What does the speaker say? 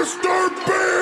Mr. B!